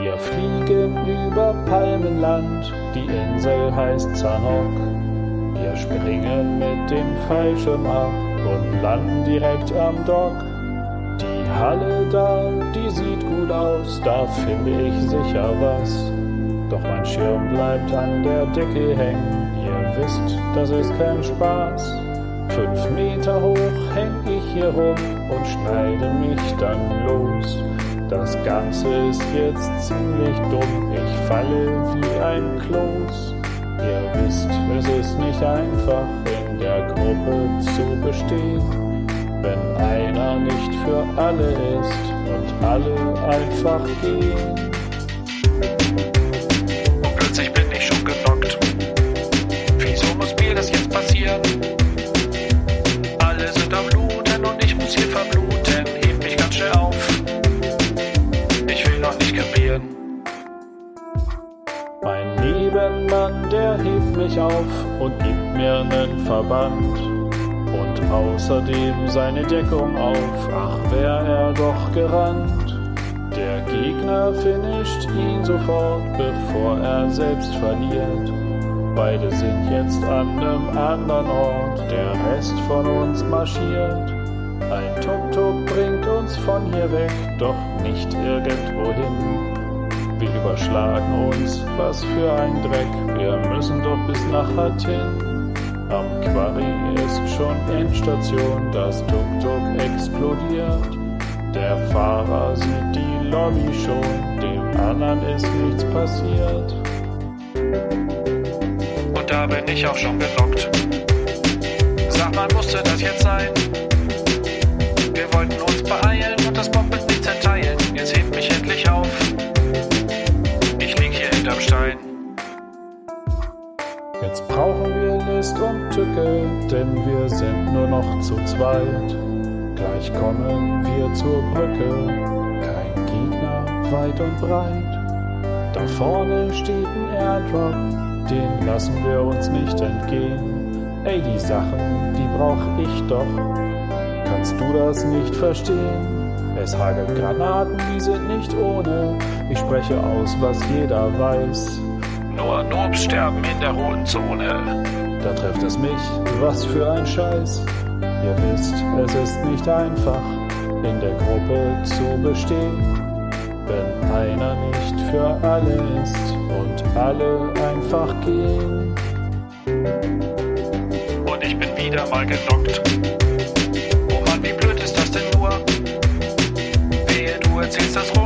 Wir fliegen über Palmenland, die Insel heißt Zanok. Wir springen mit dem Fallschirm ab und landen direkt am Dock. Die Halle da, die sieht gut aus, da finde ich sicher was. Doch mein Schirm bleibt an der Decke hängen, ihr wisst, das ist kein Spaß. Fünf Meter hoch häng ich hier rum und schneide mich dann los. Das Ganze ist jetzt ziemlich dumm, ich falle wie ein Kloß. Ihr wisst, es ist nicht einfach, in der Gruppe zu bestehen, wenn einer nicht für alle ist und alle einfach gehen. Mein Nebenmann, der hebt mich auf und gibt mir nen Verband und außerdem seine Deckung auf. Ach, wär er doch gerannt. Der Gegner finisht ihn sofort, bevor er selbst verliert. Beide sind jetzt an nem anderen Ort, der Rest von uns marschiert. Ein Tuk-Tuk bringt uns von hier weg, doch nicht irgendwohin. Wir überschlagen uns, was für ein Dreck, wir müssen doch bis nach Athen. Am Quarry ist schon Endstation, das Tuk-Tuk explodiert. Der Fahrer sieht die Lobby schon, dem anderen ist nichts passiert. Und da bin ich auch schon genockt. Sag mal, musste das jetzt sein? Wir wollten uns beeilen und das Bombenlied Jetzt brauchen wir List und Tücke, denn wir sind nur noch zu zweit. Gleich kommen wir zur Brücke, kein Gegner weit und breit. Da vorne steht ein Airdrop, den lassen wir uns nicht entgehen. Ey, die Sachen, die brauch ich doch. Kannst du das nicht verstehen? Es hagelt Granaten, die sind nicht ohne. Ich spreche aus, was jeder weiß. Nur Noobs sterben in der roten Zone. Da trifft es mich, was für ein Scheiß. Ihr wisst, es ist nicht einfach, in der Gruppe zu bestehen, wenn einer nicht für alle ist und alle einfach gehen. Und ich bin wieder mal genockt. Oh Mann, wie blöd ist das denn nur? Wehe, du erzählst das rum.